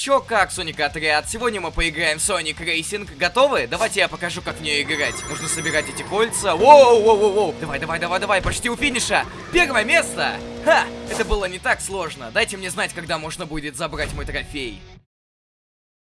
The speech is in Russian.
Чё как, Соник Отряд? Сегодня мы поиграем в Sonic Racing. Готовы? Давайте я покажу, как в нее играть. Нужно собирать эти кольца. Воу, воу, воу, воу. Давай, давай, давай, давай, почти у финиша. Первое место. Ха, это было не так сложно. Дайте мне знать, когда можно будет забрать мой трофей.